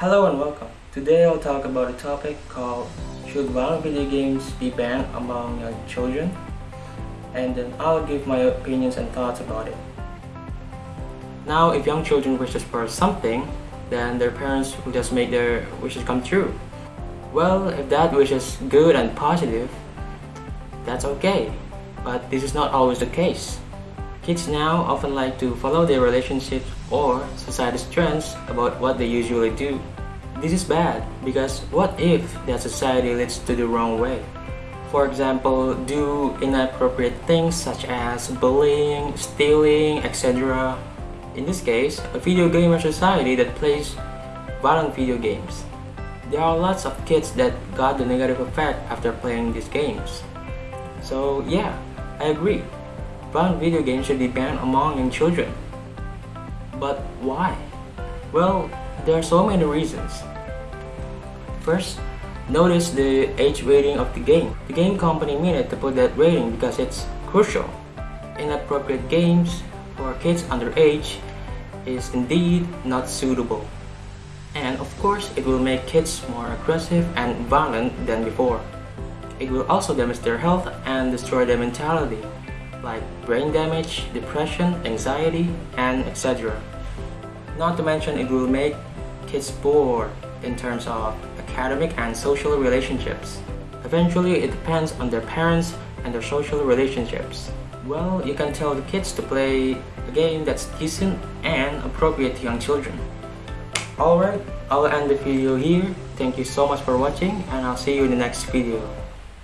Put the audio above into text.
Hello and welcome. Today I'll talk about a topic called Should violent video games be banned among young children? And then I'll give my opinions and thoughts about it. Now, if young children wishes for something, then their parents will just make their wishes come true. Well, if that wish is good and positive, that's okay. But this is not always the case. Kids now often like to follow their relationships or society's trends about what they usually do. This is bad because what if that society leads to the wrong way? For example, do inappropriate things such as bullying, stealing, etc. In this case, a video gamer society that plays violent video games. There are lots of kids that got the negative effect after playing these games. So yeah, I agree violent video games should be banned among young children. But why? Well, there are so many reasons. First, notice the age rating of the game. The game company needed to put that rating because it's crucial. Inappropriate games for kids under age is indeed not suitable. And of course, it will make kids more aggressive and violent than before. It will also damage their health and destroy their mentality like brain damage, depression, anxiety, and etc. Not to mention it will make kids bored in terms of academic and social relationships. Eventually, it depends on their parents and their social relationships. Well, you can tell the kids to play a game that's decent and appropriate to young children. Alright, I'll end the video here. Thank you so much for watching and I'll see you in the next video.